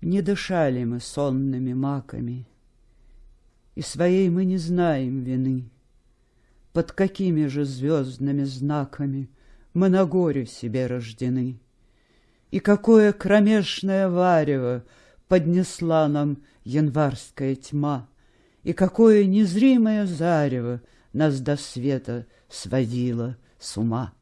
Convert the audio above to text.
Не дышали мы сонными маками, И своей мы не знаем вины. Под какими же звездными знаками Мы на горе себе рождены? И какое кромешное варево Поднесла нам январская тьма, И какое незримое зарево Нас до света сводило с ума.